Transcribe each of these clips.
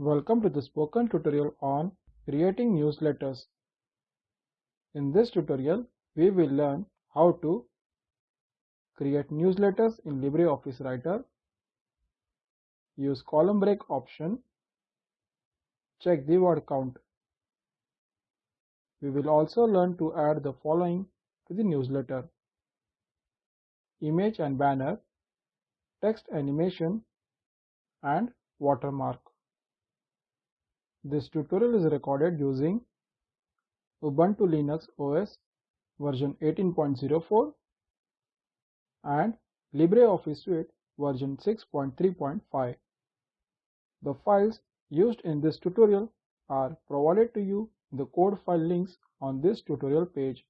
Welcome to the spoken tutorial on creating newsletters. In this tutorial, we will learn how to create newsletters in LibreOffice Writer, use column break option, check the word count. We will also learn to add the following to the newsletter. Image and banner, text animation, and watermark. This tutorial is recorded using Ubuntu Linux OS version 18.04 and LibreOffice Suite version 6.3.5. The files used in this tutorial are provided to you in the code file links on this tutorial page.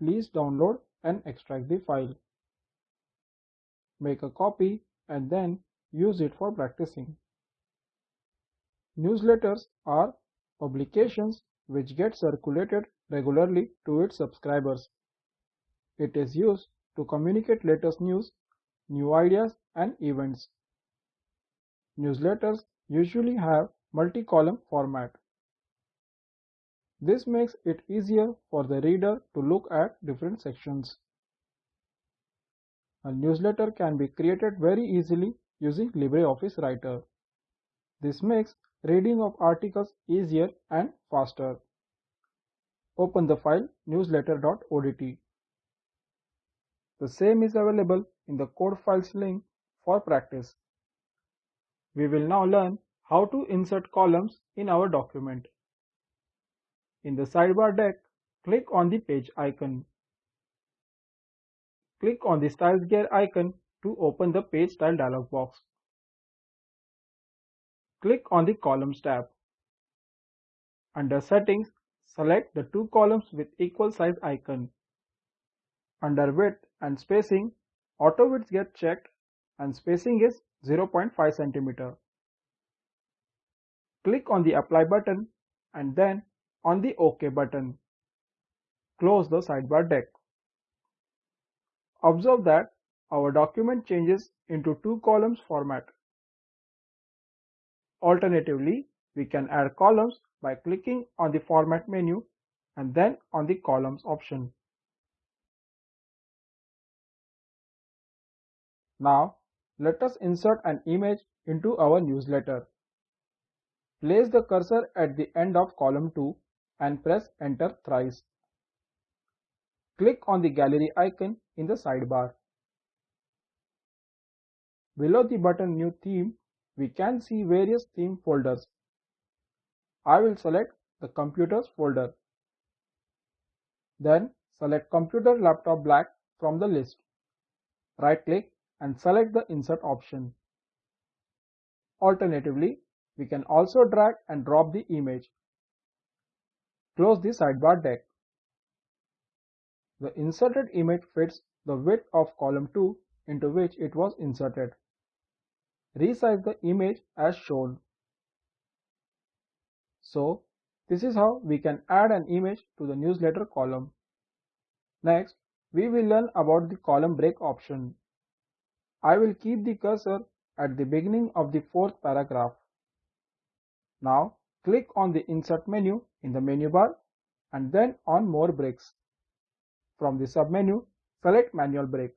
Please download and extract the file. Make a copy and then use it for practicing. Newsletters are publications which get circulated regularly to its subscribers. It is used to communicate latest news, new ideas and events. Newsletters usually have multi-column format. This makes it easier for the reader to look at different sections. A newsletter can be created very easily using LibreOffice Writer. This makes reading of articles easier and faster. Open the file newsletter.odt. The same is available in the code files link for practice. We will now learn how to insert columns in our document. In the sidebar deck, click on the page icon. Click on the Styles gear icon to open the Page Style dialog box. Click on the Columns tab. Under Settings, select the two columns with equal size icon. Under Width and Spacing, Auto Width get checked and spacing is 0.5 cm. Click on the Apply button and then on the OK button. Close the sidebar deck. Observe that our document changes into two columns format. Alternatively, we can add columns by clicking on the Format menu and then on the Columns option. Now, let us insert an image into our newsletter. Place the cursor at the end of column 2 and press enter thrice. Click on the gallery icon in the sidebar. Below the button New Theme, we can see various theme folders. I will select the Computers folder. Then select Computer Laptop Black from the list. Right click and select the Insert option. Alternatively, we can also drag and drop the image. Close the sidebar deck. The inserted image fits the width of column 2 into which it was inserted. Resize the image as shown. So, this is how we can add an image to the newsletter column. Next, we will learn about the column break option. I will keep the cursor at the beginning of the fourth paragraph. Now, click on the Insert menu in the menu bar and then on More Breaks. From the submenu, select Manual Break.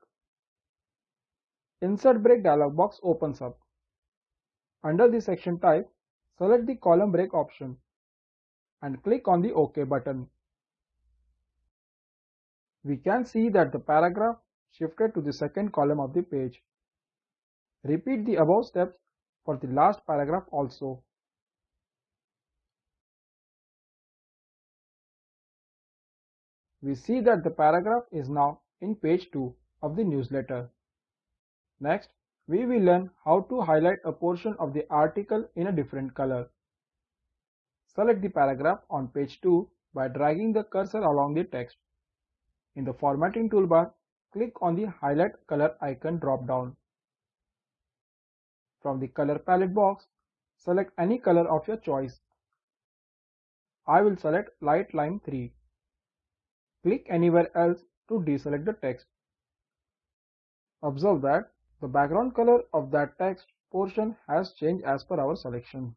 Insert Break dialog box opens up. Under the section type, select the column break option and click on the OK button. We can see that the paragraph shifted to the second column of the page. Repeat the above steps for the last paragraph also. We see that the paragraph is now in page 2 of the newsletter. Next, we will learn how to highlight a portion of the article in a different color. Select the paragraph on page 2 by dragging the cursor along the text. In the formatting toolbar, click on the highlight color icon drop down. From the color palette box, select any color of your choice. I will select light lime 3. Click anywhere else to deselect the text. Observe that the background color of that text portion has changed as per our selection.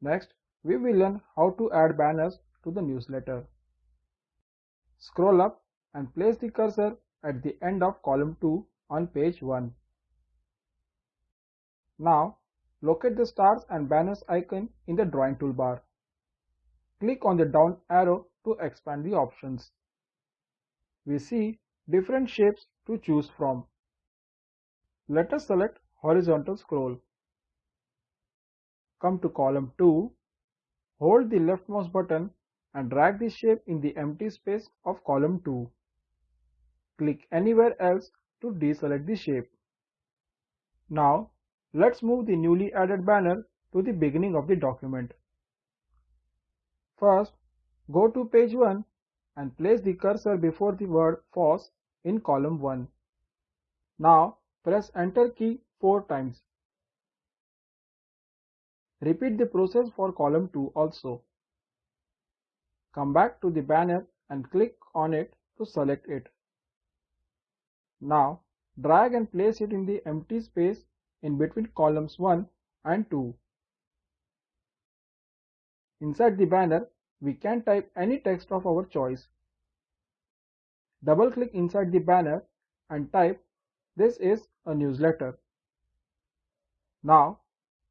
Next, we will learn how to add banners to the newsletter. Scroll up and place the cursor at the end of column 2 on page 1. Now, locate the stars and banners icon in the drawing toolbar. Click on the down arrow to expand the options. We see different shapes to choose from. Let us select horizontal scroll. Come to column 2, hold the left mouse button and drag the shape in the empty space of column 2. Click anywhere else to deselect the shape. Now, let's move the newly added banner to the beginning of the document. First, go to page 1 and place the cursor before the word FOSS in column 1. Now, press enter key 4 times. Repeat the process for column 2 also. Come back to the banner and click on it to select it. Now, drag and place it in the empty space in between columns 1 and 2. Inside the banner, we can type any text of our choice. Double click inside the banner and type this is a newsletter. Now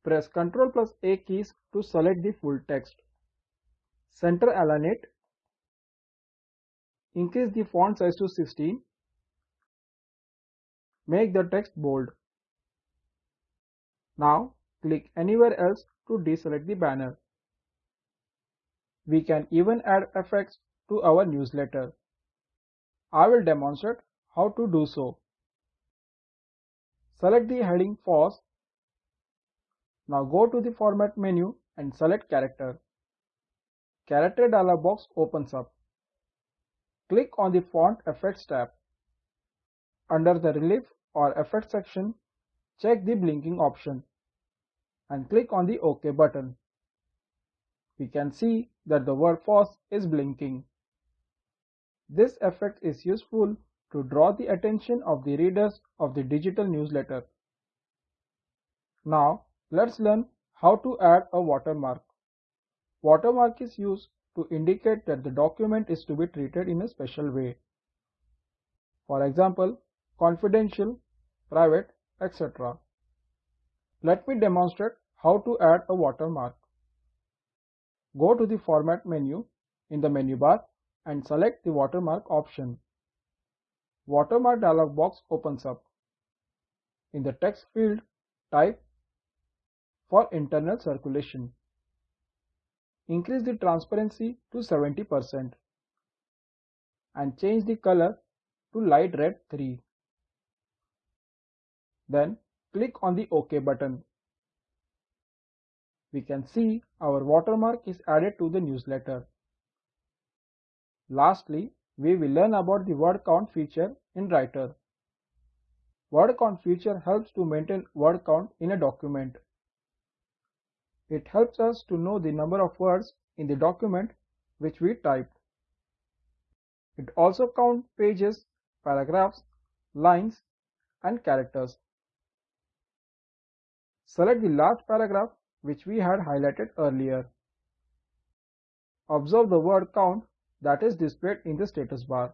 press Ctrl plus A keys to select the full text. Center align it. Increase the font size to 16. Make the text bold. Now click anywhere else to deselect the banner. We can even add effects to our newsletter. I will demonstrate how to do so. Select the heading FOSS. Now go to the format menu and select character. Character dialog box opens up. Click on the font effects tab. Under the relief or effect section, check the blinking option and click on the OK button. We can see that the word FOSS is blinking. This effect is useful to draw the attention of the readers of the digital newsletter. Now let's learn how to add a watermark. Watermark is used to indicate that the document is to be treated in a special way. For example, confidential, private, etc. Let me demonstrate how to add a watermark. Go to the Format menu in the menu bar and select the watermark option. Watermark dialog box opens up. In the text field, type for internal circulation. Increase the transparency to 70% and change the color to light red 3. Then click on the OK button. We can see our watermark is added to the newsletter. Lastly, we will learn about the word count feature in Writer. Word count feature helps to maintain word count in a document. It helps us to know the number of words in the document which we typed. It also counts pages, paragraphs, lines and characters. Select the last paragraph which we had highlighted earlier. Observe the word count that is displayed in the status bar.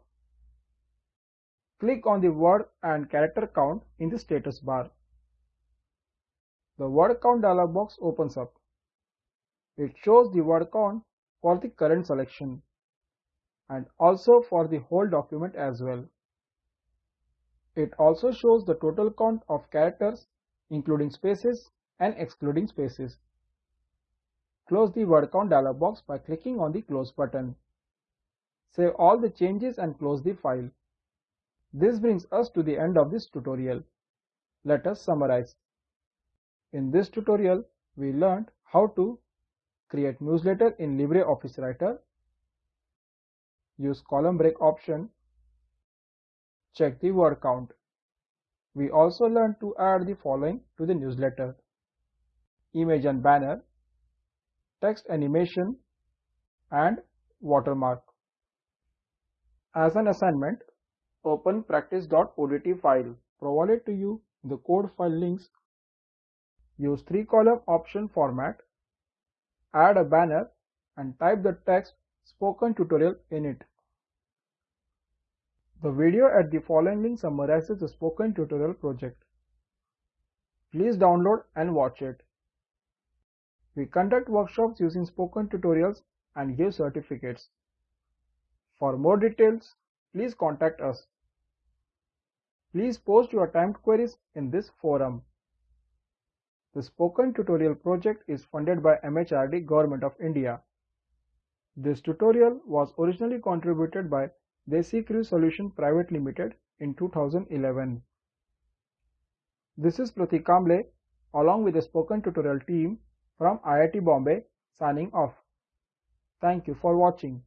Click on the word and character count in the status bar. The word count dialog box opens up. It shows the word count for the current selection and also for the whole document as well. It also shows the total count of characters including spaces and excluding spaces. Close the word count dialog box by clicking on the close button. Save all the changes and close the file. This brings us to the end of this tutorial. Let us summarize. In this tutorial, we learned how to create newsletter in LibreOffice Writer, use column break option, check the word count. We also learned to add the following to the newsletter. Image and banner, text animation, and watermark. As an assignment, open practice.odt file provided to you the code file links. Use 3 column option format. Add a banner and type the text spoken tutorial in it. The video at the following link summarizes the spoken tutorial project. Please download and watch it. We conduct workshops using spoken tutorials and give certificates. For more details, please contact us. Please post your timed queries in this forum. The Spoken Tutorial project is funded by MHRD Government of India. This tutorial was originally contributed by Desi Crew Solution Private Limited in 2011. This is Pratik Kamble along with the Spoken Tutorial team from IIT Bombay signing off. Thank you for watching.